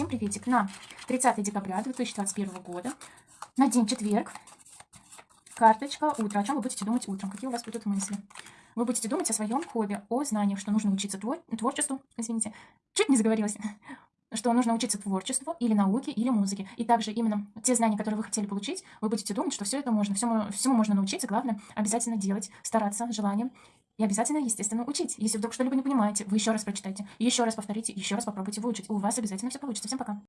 Всем приветик. На 30 декабря 2021 года, на день четверг, карточка утро. О чем вы будете думать утром? Какие у вас будут мысли? Вы будете думать о своем хобби, о знаниях, что нужно учиться твор творчеству, извините, чуть не заговорилась, что нужно учиться творчеству или науке, или музыке. И также именно те знания, которые вы хотели получить, вы будете думать, что все это можно, всему, всему можно научиться, главное обязательно делать, стараться, желанием. И обязательно, естественно, учить. Если вдруг что-либо не понимаете, вы еще раз прочитайте, еще раз повторите, еще раз попробуйте выучить. У вас обязательно все получится. Всем пока.